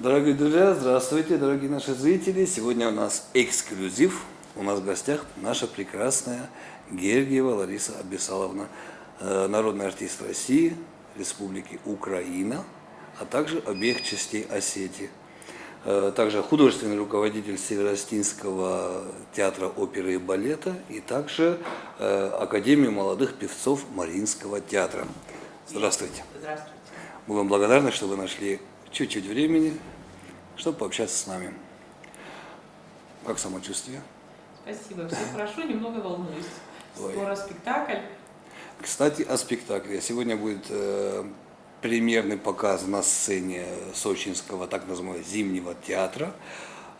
Дорогие друзья, здравствуйте, дорогие наши зрители. Сегодня у нас эксклюзив. У нас в гостях наша прекрасная Гергиева Лариса Абисаловна, э, народный артист России, Республики Украина, а также обеих частей Осетии. Э, также художественный руководитель Северостинского театра оперы и балета и также э, Академии молодых певцов Мариинского театра. Здравствуйте. Здравствуйте. Мы вам благодарны, что вы нашли чуть-чуть времени, чтобы пообщаться с нами. Как самочувствие? Спасибо. Все хорошо, немного волнуюсь. Ой. Скоро спектакль. Кстати, о спектакле. Сегодня будет э, премьерный показ на сцене Сочинского так называемого зимнего театра.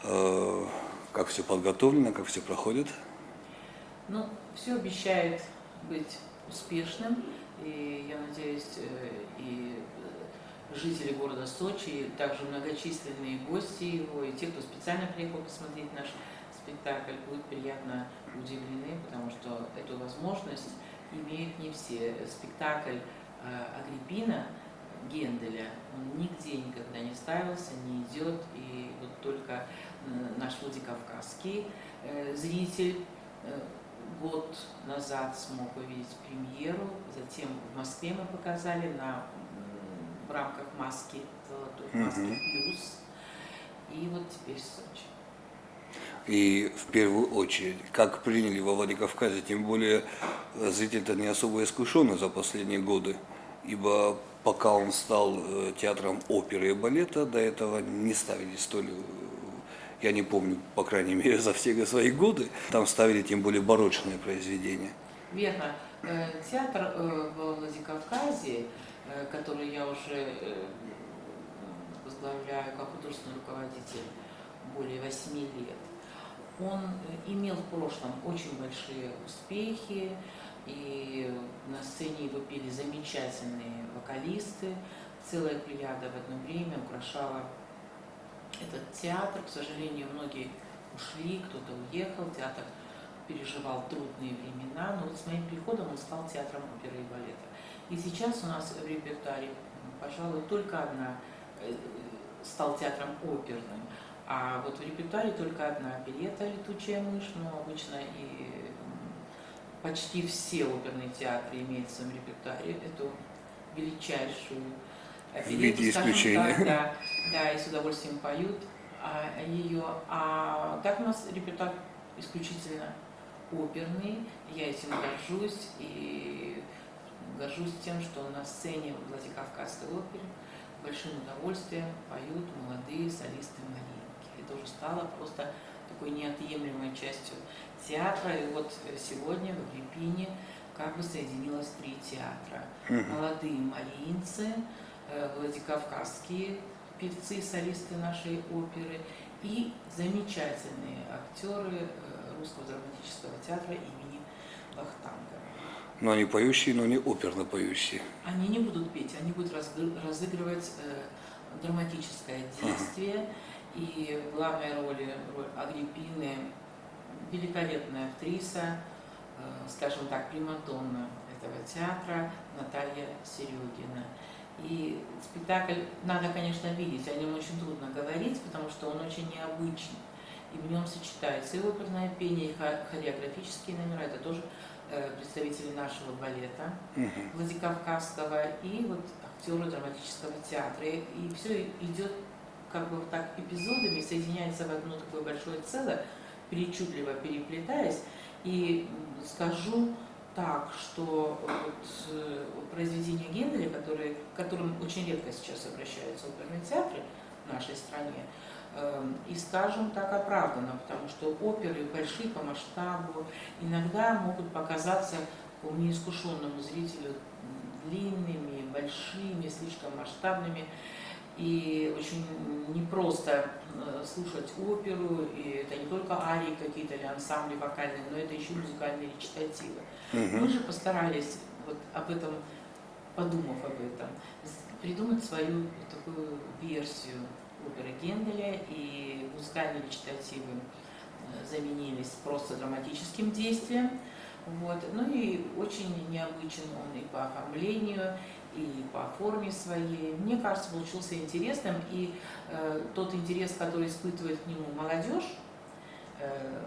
Э, как все подготовлено, как все проходит. Ну, все обещает быть успешным. И я надеюсь, э, и э, жители города Сочи, и также многочисленные гости его, и те, кто специально приехал посмотреть наш спектакль, будут приятно удивлены, потому что эту возможность имеют не все. Спектакль э, Агриппина Генделя, он нигде никогда не ставился, не идет, и вот только э, наш Владикавказский э, зритель год назад смог увидеть премьеру, затем в Москве мы показали на, в рамках маски, золотой маски Мгм. плюс, и вот теперь Сочи. И в первую очередь, как приняли во Владикавказе, тем более э, зритель-то не особо искушенный за последние годы, ибо пока он стал э, театром оперы и балета, до этого не ставили столь, э, я не помню, по крайней мере, за все свои годы, там ставили тем более барочные произведения. Верно. Э, Театр э, в Владикавказе, э, который я уже э, возглавляю как художественный руководитель более восьми лет, он э, имел в прошлом очень большие успехи, и на сцене его пели замечательные вокалисты. Целая плеяда в одно время украшала этот театр. К сожалению, многие ушли, кто-то уехал, театр переживал трудные времена, но вот с моим приходом он стал театром оперы и балета. И сейчас у нас в репертуаре, пожалуй, только одна э, стал театром оперным, а вот в репертуаре только одна оперета «Летучая мышь», но обычно и почти все оперные театры имеют в своем репертуаре эту величайшую оперету, виде скажем исключения. так, да, да, и с удовольствием поют а, ее. А так у нас репертуар исключительно оперный, я этим горжусь и горжусь тем, что на сцене Владикавказской оперы большим удовольствием поют молодые солисты Маринки. Это уже стало просто такой неотъемлемой частью театра. И вот сегодня в Агриппине как бы соединилось три театра. Молодые мариинцы, э, Владикавказские певцы, солисты нашей оперы и замечательные актеры э, Русского драматического театра имени Вахтангова. Но они поющие, но не оперно поющие. Они не будут петь, они будут разыгрывать э, драматическое действие. И в главной роли роль Агриппины великолепная актриса, э, скажем так, примадонна этого театра Наталья Серегина. И спектакль надо, конечно, видеть, о нем очень трудно говорить, потому что он очень необычный. И в нем сочетается и оперное пение, и хо- хореографические номера, это тоже представители нашего балета. Мгм. Владикавказского и вот актеры драматического театра. И, все идет как бы вот так эпизодами, соединяется в одно такое большое целое, причудливо переплетаясь. И скажу так, что вот э, произведения Генделя, которые, к которым очень редко сейчас обращаются оперные театры в нашей стране, и скажем так оправданно, потому что оперы большие по масштабу иногда могут показаться такому неискушенному зрителю длинными, большими, слишком масштабными. И очень непросто э, слушать оперу, и это не только арии какие-то или ансамбли вокальные, но это еще музыкальные речитативы. Мы Мгм. же постарались, вот об этом, подумав об этом, придумать свою такую версию оперы Генделя, и музыкальные речитативы э, заменились просто драматическим действием. Вот. Ну и очень необычен он и по оформлению, и по форме своей. Мне кажется, получился интересным. И э, тот интерес, который испытывает к нему молодежь, э,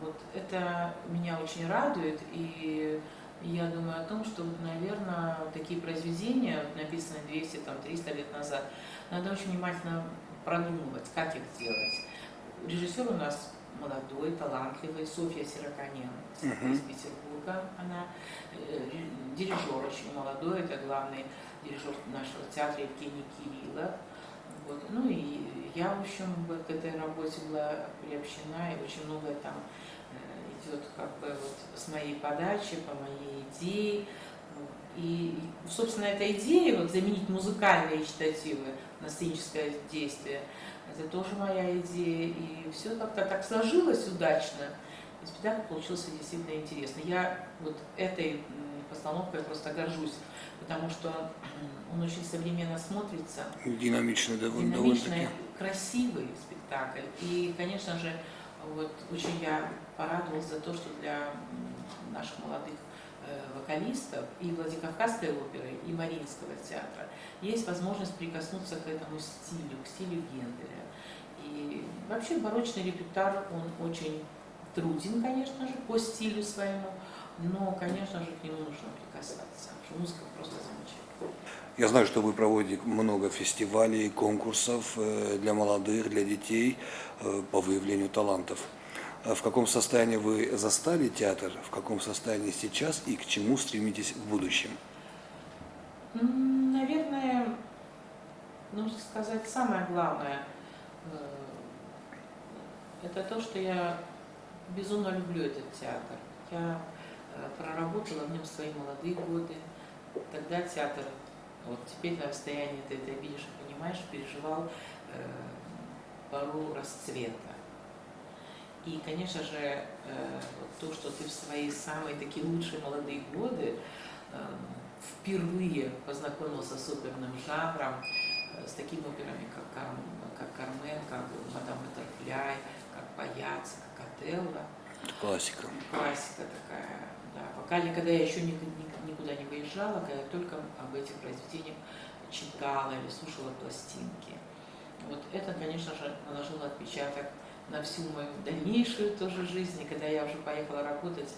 вот это меня очень радует. И я думаю о том, что, наверное, такие произведения, написанные 200-300 лет назад, надо очень внимательно продумывать, как их сделать. Режиссер у нас молодой, талантливый, Софья Сироконян uh-huh. из Петербурга. Она э, дирижер очень молодой, это главный дирижер нашего театра Евгений Кириллов. Вот. Ну и я, в общем, к этой работе была приобщена, и очень многое там идет как бы вот с моей подачи, по моей идее. И, собственно, эта идея вот, заменить музыкальные читативы на сценическое действие – это тоже моя идея. И все как-то так сложилось удачно. И спектакль получился действительно интересный. Я вот этой постановкой просто горжусь, потому что он очень современно смотрится. Динамичный, довольно Динамичный, красивый спектакль. И, конечно же, вот очень я порадовалась за то, что для наших молодых Э, вокалистов и Владикавказской оперы, и Мариинского театра, есть возможность прикоснуться к этому стилю, к стилю Генделя. И вообще барочный репертуар, он очень труден, конечно же, по стилю своему, но, конечно же, к нему нужно прикасаться, музыка просто замечательная. Я знаю, что вы проводите много фестивалей, конкурсов э, для молодых, для детей э, по выявлению талантов. А в каком состоянии вы застали театр, в каком состоянии сейчас и к чему стремитесь в будущем? Наверное, нужно сказать самое главное. Э, это то, что я безумно люблю этот театр. Я э, проработала в нем свои молодые годы. Тогда театр, вот теперь на расстоянии ты это видишь и понимаешь, переживал э, пору расцвета. И, конечно же, э, то, что ты в свои самые такие лучшие молодые годы эм, впервые познакомился с оперным жанром, э, с такими операми, как, Кар, как Кармен, как Мадам Баттерфляй, как Паяц, как Отелло. Классика. Классика такая, да. Пока никогда я еще никуда не выезжала, когда я только об этих произведениях читала или слушала пластинки. Вот это, конечно же, наложило отпечаток на всю мою дальнейшую тоже жизнь. И когда я уже поехала работать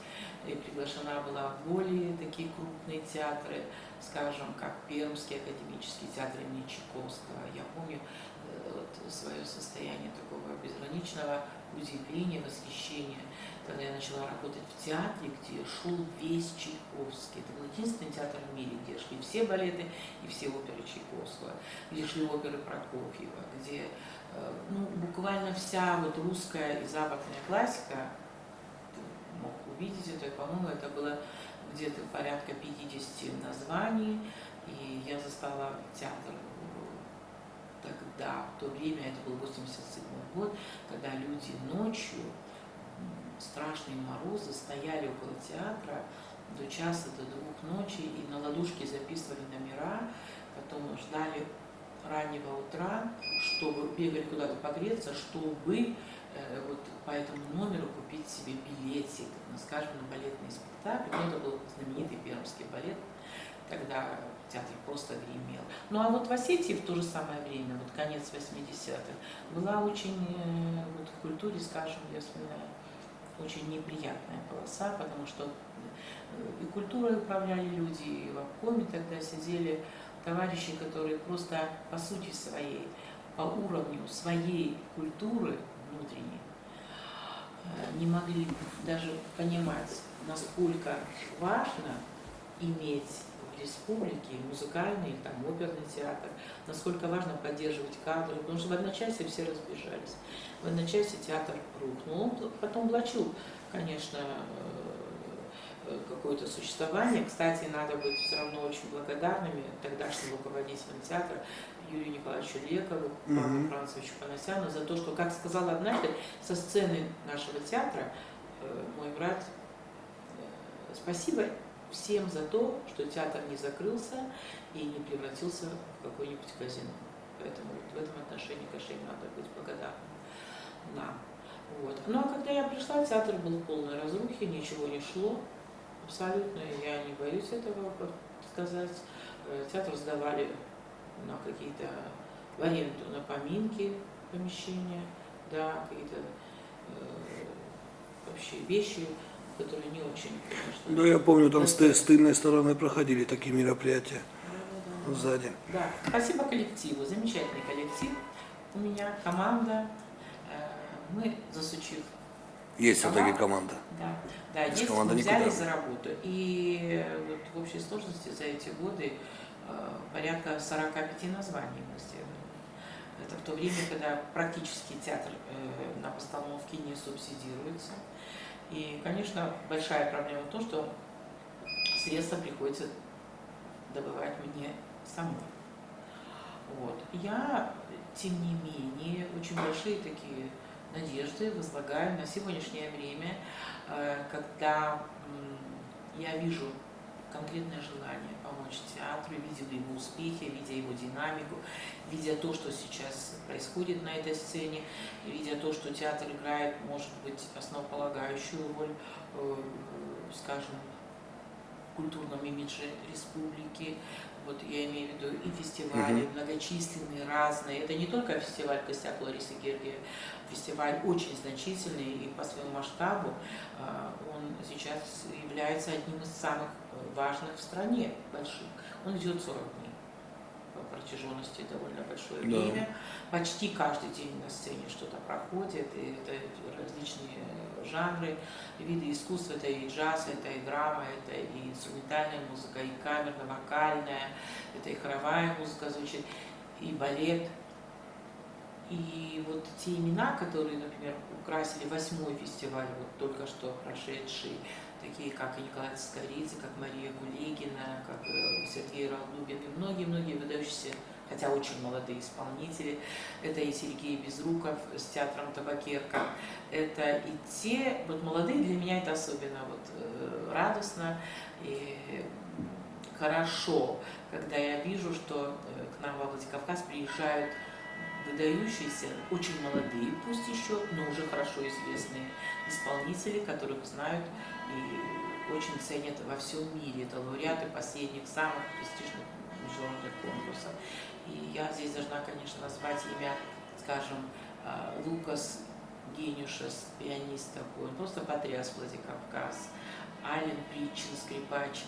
и приглашена была в более такие крупные театры, скажем, как Пермский академический театр имени Чайковского. Я помню э, вот, свое состояние такого безграничного удивления, восхищения, когда я начала работать в театре, где шел весь Чайковский. Это был единственный театр в мире, где шли все балеты и все оперы Чайковского, где шли оперы Прокофьева, где Э, ну, буквально вся вот русская и западная классика, ты мог увидеть это, по-моему, это было где-то порядка 50 названий, и я застала театр тогда, в то время, это был 87 год, когда люди ночью, страшные морозы, стояли около театра до часа, до двух ночи, и на ладушке записывали номера, потом ждали раннего утра, чтобы бегали куда-то погреться, чтобы э, вот по этому номеру купить себе билетик, ну, скажем, на балетный спектакль. Ну, это был знаменитый пермский балет, тогда театр просто гремел. Ну а вот в Осетии в то же самое время, вот конец 80-х, была очень, э, вот в культуре, скажем, я вспоминаю, очень неприятная полоса, потому что э, и культурой управляли люди, и в обкоме тогда сидели товарищи, которые просто по сути своей, по уровню своей культуры внутренней, э, не могли даже понимать, насколько важно иметь в республике музыкальный, там, оперный театр, насколько важно поддерживать кадры, потому что в одночасье все разбежались. В одночасье театр рухнул, он потом влачил, конечно, э, Э, какое-то существование. Кстати, надо быть все равно очень благодарными тогдашним руководителям театра Юрию Николаевичу Лекову, Павлу Францевичу Панасяну за то, что, как сказал однажды, со сцены нашего театра э, мой брат, спасибо всем за то, что театр не закрылся и не превратился в какое-нибудь казино. Поэтому в этом отношении, конечно, надо быть благодарным нам. Вот. Ну а когда я пришла, театр был полной разрухе, ничего не шло. Абсолютно, я не боюсь этого сказать. Э, театр сдавали на какие-то в аренду, на поминки помещения, да, какие-то э, вообще вещи, которые не очень, конечно. Да, я помню, там с, с тыльной стороны проходили такие мероприятия Да, да, да. сзади. Да, спасибо коллективу, замечательный коллектив у меня, команда. Э, Мы, засучив, Есть все-таки команда. да, да Без есть, команды мы никуда. взялись за работу. И вот в общей сложности за эти годы э, порядка 45 названий мы сделали. Это в то время, когда практически театр э, на постановке не субсидируется. И, конечно, большая проблема в том, что средства приходится добывать мне самой. Вот. Я, тем не менее, очень большие такие надежды возлагаю на сегодняшнее время, э, когда я вижу конкретное желание помочь театру, видела его успехи, видя его динамику, видя то, что сейчас происходит на этой сцене, видя то, что театр играет, может быть, основополагающую роль, э, скажем, в культурном имидже республики. Вот я имею в виду и фестивали, Мгм. многочисленные, разные. Это не только фестиваль в гостях Ларисы Гергиевой, фестиваль очень значительный и по своему масштабу а, он сейчас является одним из самых э, важных в стране, больших. Он идет 40 дней по протяженности довольно большое Да. время. Почти каждый день на сцене что-то проходит, и это различные жанры, виды искусства, это и джаз, это и драма, это и инструментальная музыка, и камерно-вокальная, это и хоровая музыка звучит, и балет, и вот те имена, которые, например, украсили восьмой фестиваль, вот только что прошедший, такие как Николай Скоридзе, как Мария Гулегина, как э, Сергей Ралдубин и многие-многие выдающиеся, хотя очень молодые исполнители. Это и Сергей Безруков с театром «Табакерка». Это и те, вот молодые для меня это особенно вот э, радостно и хорошо, когда я вижу, что э, к нам во Владикавказ приезжают выдающиеся, очень молодые, пусть еще, но уже хорошо известные исполнители, которых знают и очень ценят во всем мире. Это лауреаты последних самых престижных международных конкурсов. И я здесь должна, конечно, назвать имя, скажем, а, Лукас Гениушес, пианист такой, он просто потряс Владикавказ. Ален Причин, скрипач,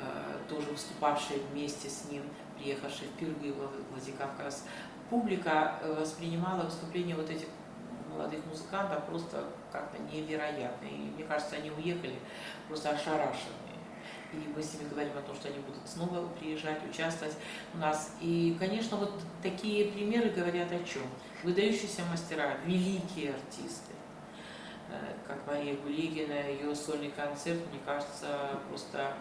э, тоже выступавший вместе с ним, приехавший впервые во Владикавказ. Публика э, воспринимала выступление вот этих молодых музыкантов просто как-то невероятно. И мне кажется, они уехали просто ошарашенные. И мы с ними говорим о том, что они будут снова приезжать, участвовать у нас. И, конечно, вот такие примеры говорят о чем? Выдающиеся мастера, великие артисты, э, как Мария Гулигина, ее сольный концерт, мне кажется, просто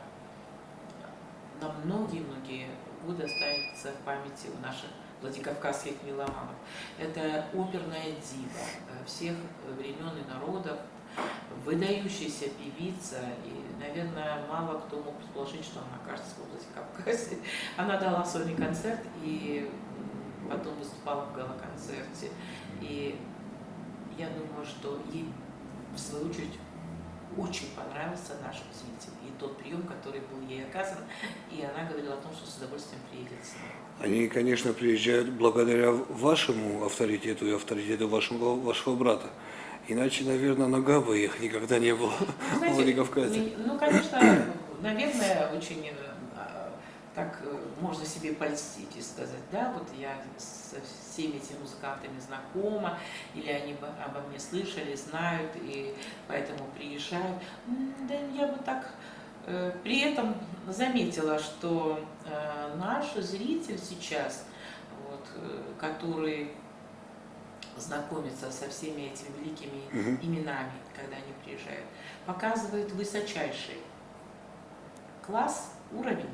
на многие-многие годы останется в памяти у наших владикавказских меломанов. Это оперная дива э, всех времен и народов, выдающаяся певица, и, наверное, мало кто мог предположить, что она окажется в Владикавказе. Она дала сольный концерт и потом выступала в гала-концерте. И я думаю, что ей, в свою очередь, очень понравился наш зритель и тот прием, который был ей оказан. И она говорила о том, что с удовольствием приедет снова. Они, конечно, приезжают благодаря вашему авторитету и авторитету вашего, вашего брата. Иначе, наверное, нога бы их никогда не было в Знаете, Владикавказе. ми- Ну, конечно, наверное, очень э, так э, можно себе польстить и сказать, да, вот я со всеми этими музыкантами знакома, или они обо мне слышали, знают, и поэтому приезжают. Да я бы так э, при этом заметила, что э, наш зритель сейчас, вот, который знакомится со всеми этими великими Мгм. именами, когда они приезжают, показывает высочайший класс, уровень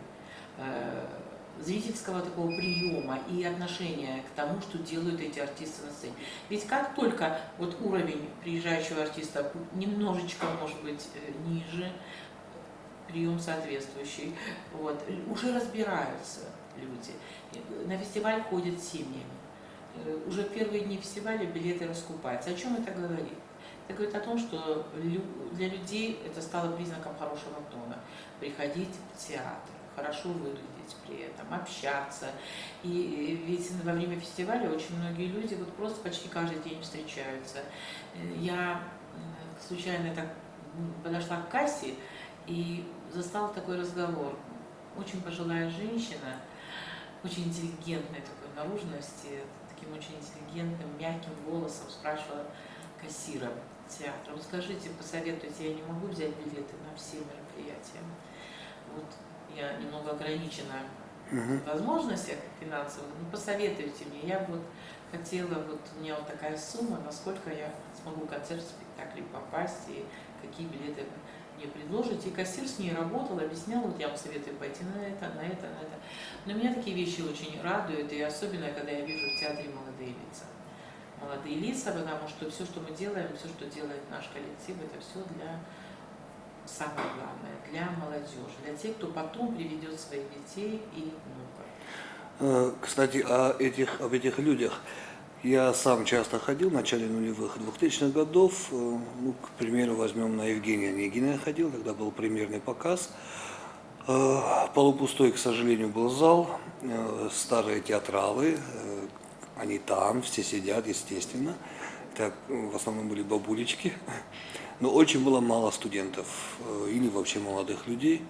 зрительского такого приема и отношения к тому, что делают эти артисты на сцене. Ведь как только вот уровень приезжающего артиста немножечко, может быть, э, ниже, прием соответствующий, вот, уже разбираются люди. Э, На фестиваль ходят семьями. Э, Уже в первые дни фестиваля билеты раскупаются. О чем это говорит? Это говорит о том, что для людей это стало признаком хорошего тона. Приходить в театр, хорошо выглядеть при этом, общаться. И ведь во время фестиваля очень многие люди вот просто почти каждый день встречаются. Э, Я э, случайно так подошла к кассе и застала такой разговор. Очень пожилая женщина, очень интеллигентной такой наружности, таким очень интеллигентным, мягким голосом спрашивала кассира театра. Вот скажите, посоветуйте, я не могу взять билеты на все мероприятия. Вот я немного ограничена Мгм. в возможностях финансовых, ну посоветуйте мне. Я вот хотела, вот у меня вот такая сумма, насколько я смогу в концерт, спектакль попасть и какие билеты мне предложите. И кассир с ней работал, объяснял, вот я вам советую пойти на это, на это, на это. Но меня такие вещи очень радуют, и особенно, когда я вижу в театре молодые лица. Молодые лица, потому что все, что мы делаем, все, что делает наш коллектив, это все для самое главное, для молодежи, для тех, кто потом приведет своих детей и внуков. Э, Кстати, о этих, об этих людях. Я сам часто ходил в начале нулевых 2000-х годов. Э, Ну, к примеру, возьмем на Евгения Онегина я ходил, когда был премьерный показ. Э, Полупустой, к сожалению, был зал. Старые театралы, они там, все сидят, естественно. Так, в основном были бабулечки. Но очень было мало студентов э, или вообще молодых людей,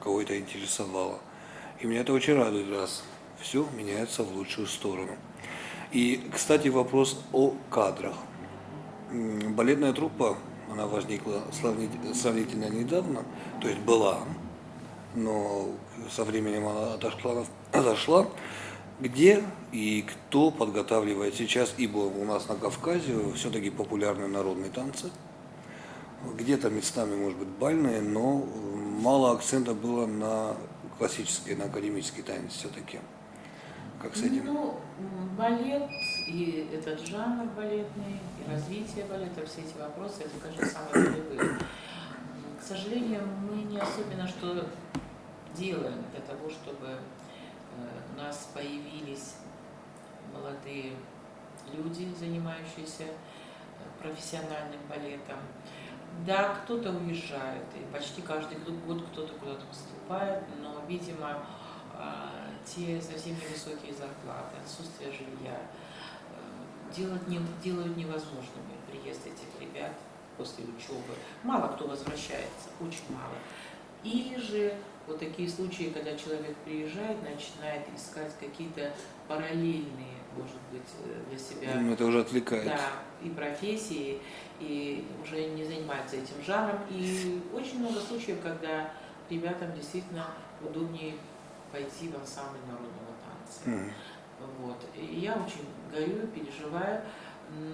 кого это интересовало. И меня это очень радует, раз все меняется в лучшую сторону. И, кстати, вопрос о кадрах. Балетная труппа, она возникла сравнительно недавно, то есть была, но со временем она отошла, отошла. Где и кто подготавливает сейчас, ибо у нас на Кавказе все-таки популярны народные танцы, где-то местами, может быть, бальные, но э, мало акцента было на классический, на академический танец все-таки. Как с этим? Ну, балет и этот жанр балетный, и развитие балета, все эти вопросы, это, конечно, самые нулевые. К сожалению, мы не особенно что делаем для того, чтобы э, у нас появились молодые люди, занимающиеся э, профессиональным балетом. Да, кто-то уезжает, и почти каждый год кто-то куда-то поступает, но, видимо, а, те совсем невысокие зарплаты, отсутствие жилья э, делают, не, делают невозможными приезд этих ребят после учебы. Мало кто возвращается, очень мало. Или же вот такие случаи, когда человек приезжает, начинает искать какие-то параллельные, может быть, э, для себя Это уже отвлекает. да, и профессии, и уже не занимается этим жанром. И очень много случаев, когда ребятам действительно удобнее пойти в ансамбль народного танца. Мгм. Вот. И я очень горю, переживаю,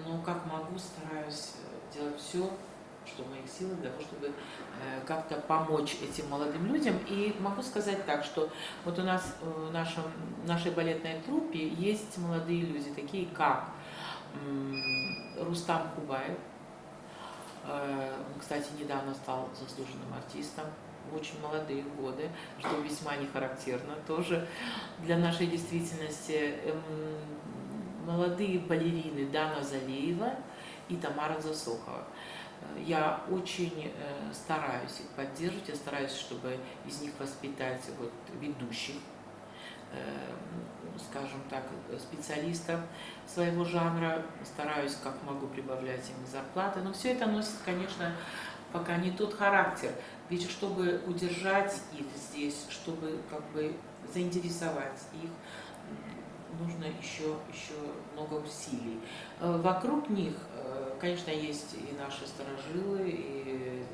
но как могу, стараюсь э, делать все, что в моих силах, для того, чтобы э, как-то помочь этим молодым людям. И могу сказать так, что вот у нас э, в нашем, нашей балетной труппе есть молодые люди, такие как Рустам Кубаев. Э, Он, кстати, недавно стал заслуженным артистом в очень молодые годы, что весьма не характерно тоже для нашей действительности. Эм, Молодые балерины Дана Залеева и Тамара Засохова. Э, Я очень э, стараюсь их поддерживать, я стараюсь, чтобы из них воспитать вот, ведущих, скажем так, специалистов своего жанра, стараюсь как могу прибавлять им зарплаты, но все это носит, конечно, пока не тот характер. Ведь чтобы удержать их здесь, чтобы как бы заинтересовать их, нужно еще, еще много усилий. Э, Вокруг них, э, конечно, есть и наши сторожилы, и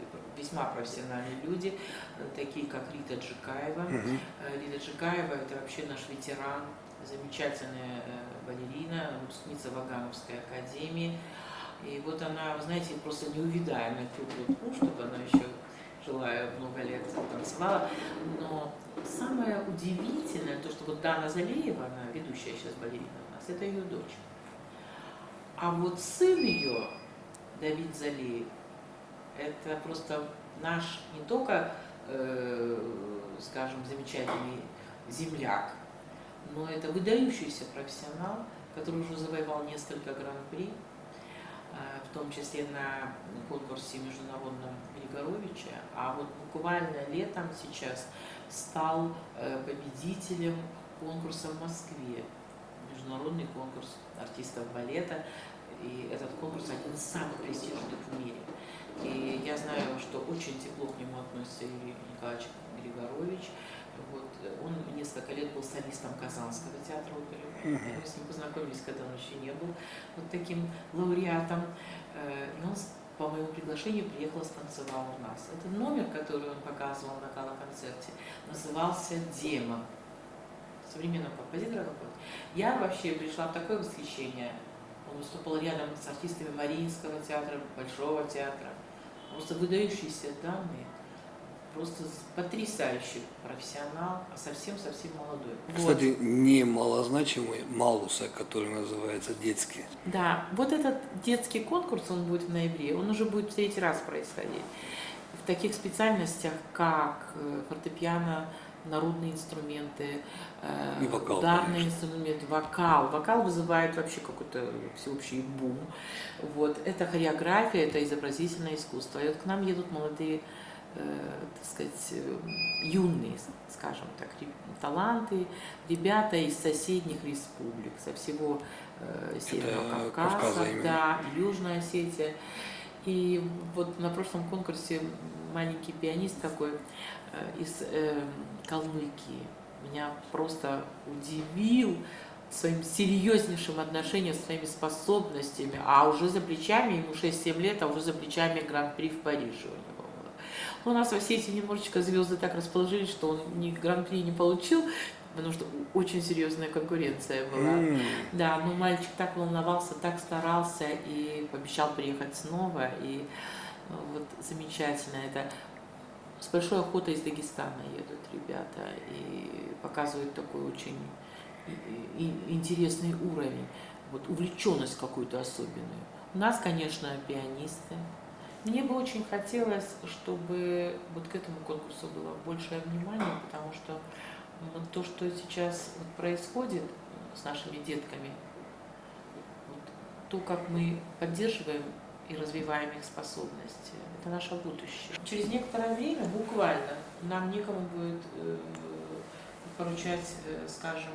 весьма профессиональные люди, э, такие как Рита Джикаева, Мгм. Э, Лида Джикаева – это вообще наш ветеран, замечательная э, балерина, выпускница Вагановской академии. И вот она, вы знаете, просто неувидаемая круглый чтобы она еще жила много лет танцевала. Но самое удивительное, то, что вот Дана Залеева, она ведущая сейчас балерина у нас, это ее дочь. А вот сын ее, Давид Залеев, это просто наш не только, э, скажем, замечательный земляк, но это выдающийся профессионал, который уже завоевал несколько гран-при. э, в том числе на конкурсе международном Григоровича, а вот буквально летом сейчас стал э, победителем конкурса в Москве, международный конкурс артистов балета, и этот конкурс один из самых престижных в мире. Очень тепло к нему относится Юрий Николаевич Григорович. Вот, он несколько лет был солистом Казанского театра оперы. Мы с ним познакомились, когда он еще не был вот таким лауреатом. Э, и он по моему приглашению приехал и станцевал у нас. Это номер, который он показывал на гала-концерте, назывался «Демон». Современного композитора. Я вообще пришла в такое восхищение. Он выступал рядом с артистами Мариинского театра, Большого театра. Просто выдающиеся данные просто потрясающий профессионал, а совсем-совсем молодой. Кстати, вот. не малозначимый Малуса, который называется детский. Да, вот этот детский конкурс, он будет в ноябре, он уже будет в третий раз происходить. В таких специальностях, как э, фортепиано, народные инструменты, И вокал, ударные конечно. инструменты, вокал. Вокал вызывает вообще какой-то всеобщий бум. Вот. Это хореография, это изобразительное искусство. И вот к нам едут молодые Э, так сказать, э, юные, скажем так, таланты, ребята из соседних республик, со всего э, Северного Кавказа, Кавказа да, Южная Осетия. И вот на прошлом конкурсе маленький пианист такой э, из э, Калмыкии меня просто удивил своим серьезнейшим отношением, своими способностями, а уже за плечами, ему 6-7 лет, а уже за плечами Гран-при в Париже у него. У нас в Осетии немножечко звезды так расположились, что он ни гран-при не получил, потому что очень серьезная конкуренция была. Mm. Да, но мальчик так волновался, так старался и пообещал приехать снова. И ну, вот замечательно это. С большой охотой из Дагестана едут ребята и показывают такой очень интересный уровень, вот увлеченность какую-то особенную. У нас, конечно, пианисты, мне бы очень хотелось, чтобы вот к этому конкурсу было большее внимание, потому что то, что сейчас происходит с нашими детками, то, как мы поддерживаем и развиваем их способности, это наше будущее. Через некоторое время, буквально, нам некому будет э, поручать, э, скажем,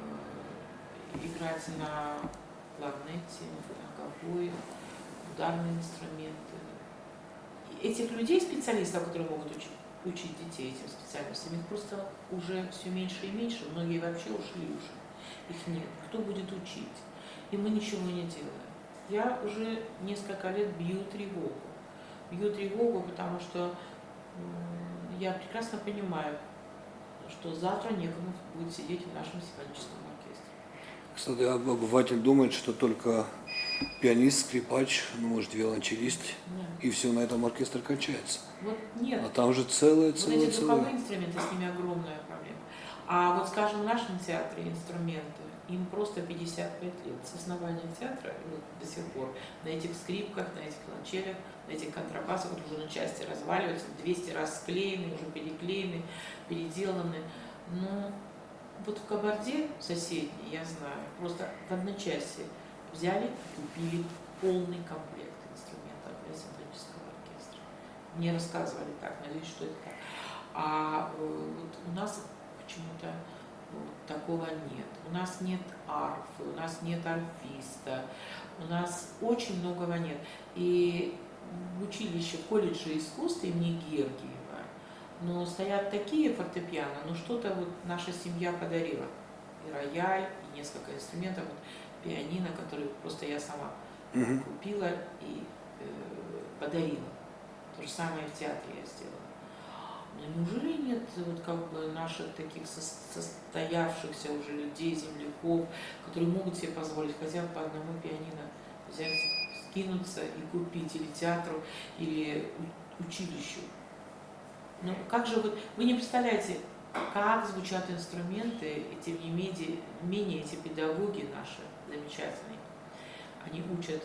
э, играть на кларнете, на гобое, ударные инструменты. Этих людей, специалистов, которые могут учить, учить детей этим специальностям, их просто уже все меньше и меньше, многие вообще ушли уже, их нет. Кто будет учить? И мы ничего не делаем. Я уже несколько лет бью тревогу. Бью тревогу, потому что я прекрасно понимаю, что завтра некому будет сидеть в нашем симфоническом оркестре. Кстати, обыватель думает, что только пианист, скрипач, ну, может, виолончелист, да. и все, на этом оркестр качается. Вот нет. А там же целое, целое, вот эти духовые инструменты, с ними огромная проблема. А вот, скажем, в нашем театре инструменты, им просто 55 лет с основания театра, и вот до сих пор на этих скрипках, на этих виолончелях, на этих контрабасах вот уже на части разваливаются, 200 раз склеены, уже переклеены, переделаны. Но вот в Кабарде соседней, я знаю, просто в одночасье взяли, купили полный комплект инструментов для симфонического оркестра. Мне рассказывали так, надеюсь, что это так. А э, вот у нас почему-то такого нет. У нас нет арфы, у нас нет арфиста, у нас очень многого нет. И в училище, колледже искусств имени Гергиева, но стоят такие фортепиано, ну что-то вот наша семья подарила. И рояль, и несколько инструментов. Вот пианино, который просто я сама угу. купила и э, подарила. То же самое в театре я сделала. Но неужели нет вот как бы наших таких состоявшихся уже людей, земляков, которые могут себе позволить хотя бы по одному пианино взять, скинуться и купить или театру, или училищу? Ну как же вы, вы не представляете, как звучат инструменты, и тем не менее, менее эти педагоги наши замечательные. Они учат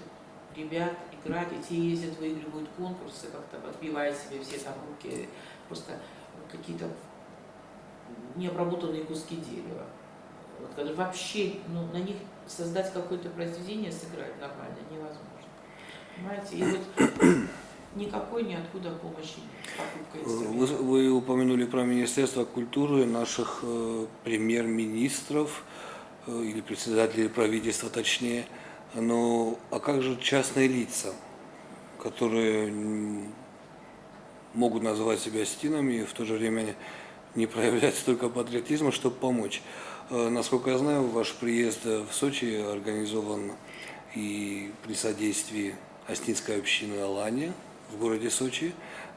ребят играть, и те ездят, выигрывают конкурсы, как-то подбивая себе все там руки, просто какие-то необработанные куски дерева. Вот, когда вообще ну, на них создать какое-то произведение, сыграть нормально невозможно. Понимаете? И вот никакой ниоткуда помощи нет. Покупка Вы, вы упомянули про Министерство культуры наших э, премьер-министров э, или председателей правительства точнее. Но а как же частные лица, которые могут называть себя стинами и в то же время не проявлять столько патриотизма, чтобы помочь? Э, Насколько я знаю, ваш приезд в Сочи организован и при содействии Остинской общины Алания в городе Сочи,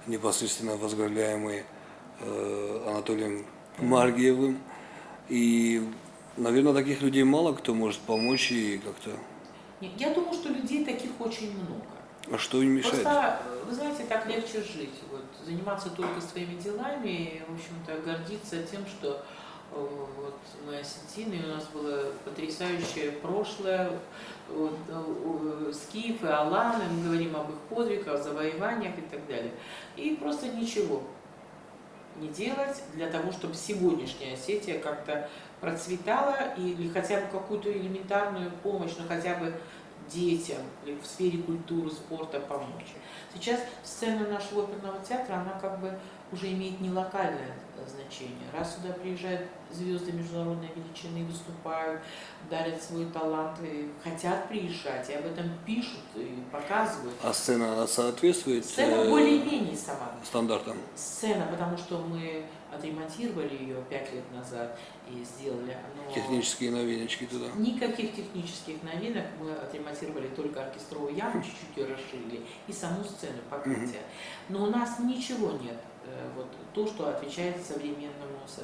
непосредственно возглавляемой э, Анатолием Маргиевым. И, наверное, таких людей мало кто может помочь и как-то... Я думаю, что людей таких очень много. А что им мешает? Просто, вы знаете, так легче жить. Вот, заниматься только своими делами и, в общем-то, гордиться тем, что э, вот мы осетины, у нас было потрясающее прошлое, вот, э, э, скифы, аланы, мы говорим об их подвигах, завоеваниях и так далее. И просто ничего не делать для того, чтобы сегодняшняя Осетия как-то процветала или хотя бы какую-то элементарную помощь, ну хотя бы детям или в сфере культуры, спорта помочь. Сейчас сцена нашего оперного театра, она как бы уже имеет не локальное значение. Раз сюда приезжают звезды международной величины, выступают, дарят свой талант, и хотят приезжать, и об этом пишут и показывают. А сцена она соответствует Сцена э, более-менее сама. стандартам? Сцена, потому что мы отремонтировали ее пять лет назад и сделали. Но Технические новиночки туда. Никаких технических новинок. Мы отремонтировали только оркестровую яму, чуть-чуть ее расширили, и саму сцену покрытия. Но у нас ничего нет. э, Вот то, что отвечает современному со-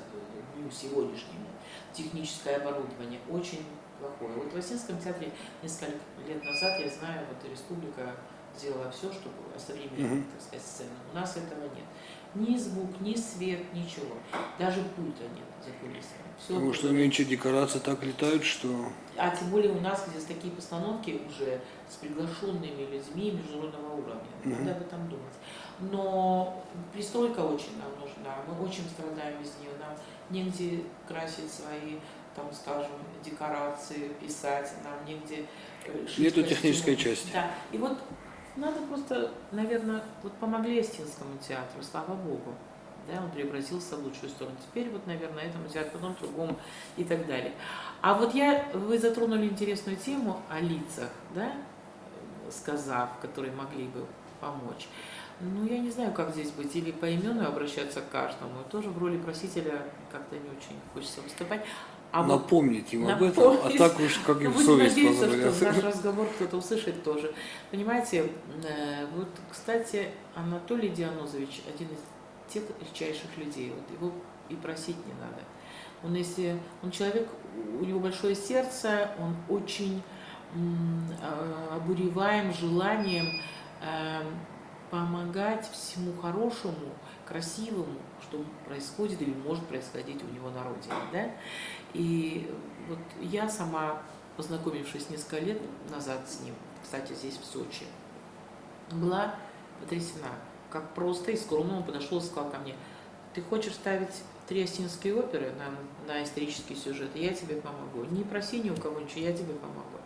дню сегодняшнему. Техническое оборудование очень плохое. Вот в Осинском театре несколько лет назад, я знаю, вот республика сделала все, чтобы осовременить, Мгм. так сказать, сцену. У нас этого нет. Ни звук, ни свет, ничего. Даже пульта нет за кулисами. Всё Потому что нынче декорации так летают, что а тем более у нас здесь такие постановки уже с приглашенными людьми международного уровня. Мгм. Надо об этом думать. Но пристройка очень нам нужна. Мы очень страдаем без нее. Нам негде красить свои, там, скажем, декорации, писать, нам негде э, Нету костюмы. технической части. Да. И вот надо просто, наверное, вот помогли Остинскому театру, слава богу. Да, он преобразился в лучшую сторону. Теперь вот, наверное, этому театру, потом другому и так далее. А вот я, вы затронули интересную тему о лицах, да, сказав, которые могли бы помочь. Ну, я не знаю, как здесь быть, или поименно обращаться к каждому. Тоже в роли просителя как-то не очень хочется выступать. А напомнить им об этом, а напомнить. так уж как ну, им совесть надеяться, что позволяет. наш разговор кто-то услышит тоже. Понимаете, э, вот, кстати, Анатолий Дианозович один из тех редчайших людей. Вот его и просить не надо. Он если он человек, у него большое сердце, он очень э, обуреваем желанием э, помогать всему хорошему, красивому, что происходит или может происходить у него на родине. Да? И вот я сама, познакомившись несколько лет назад с ним, кстати, здесь, в Сочи, была потрясена, как просто и скромно он подошел и сказал ко мне, ты хочешь ставить три осинские оперы на, на исторический сюжет, я тебе помогу. Не проси ни у кого ничего, я тебе помогу.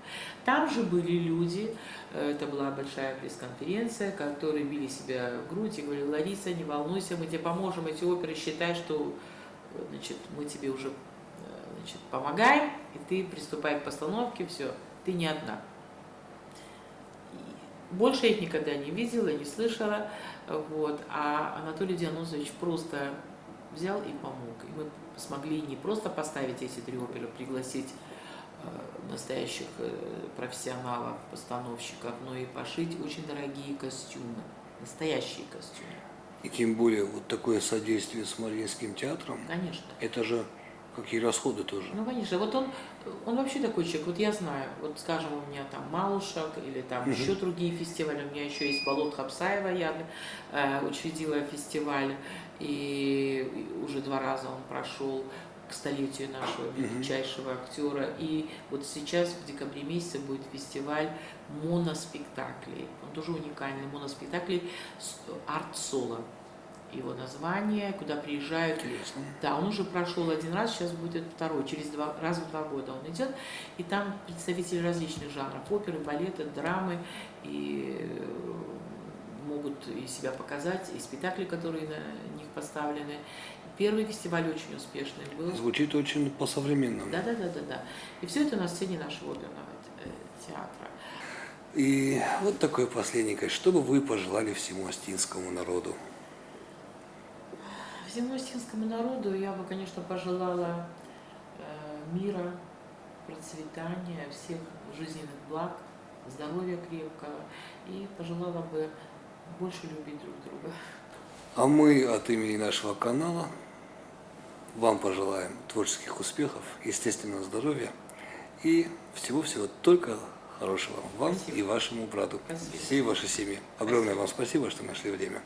Там же были люди, э, это была большая пресс-конференция, которые били себя в грудь и говорили, Лариса, не волнуйся, мы тебе поможем, эти оперы, считай, что э, значит, мы тебе уже э, значит, помогаем, и ты приступай к постановке, все, ты не одна. Больше я их никогда не видела, не слышала, вот. а Анатолий Дианозович просто взял и помог. И мы смогли не просто поставить эти три оперы, пригласить э, настоящих э, профессионалов, постановщиков, но и пошить очень дорогие костюмы, настоящие костюмы, И тем более вот такое содействие с Мариинским театром, конечно. это же какие расходы тоже. Ну, конечно. Вот он, он вообще такой человек. Вот я знаю, вот скажем, у меня там Малушек или там Мгм. еще другие фестивали. У меня еще есть Болот Хапсаева, я э, учредила фестиваль, и уже два раза он прошел к столетию нашего величайшего актера. И вот сейчас в декабре месяце будет фестиваль моноспектаклей. Он тоже уникальный моноспектакль с арт-соло. Его название, куда приезжают Интересно. да, он уже прошел один раз, сейчас будет второй, через два, раз в два года он идет. И там представители различных жанров, оперы, балеты, драмы, и э, могут и себя показать, и спектакли, которые на них поставлены. Первый фестиваль очень успешный был. Звучит очень по-современному. Да, да, да, да, да. И все это на сцене нашего оперного э, театра. И вот такое последнее. Что бы вы пожелали всему астинскому народу? Всему осетинскому народу я бы, конечно, пожелала э, мира, процветания, всех жизненных благ, здоровья крепкого и пожелала бы больше любить друг друга. А мы от имени нашего канала вам пожелаем творческих успехов, естественного здоровья и всего-всего только хорошего вам Спасибо. и вашему брату, Спасибо. всей вашей семье. Огромное вам спасибо, что нашли время.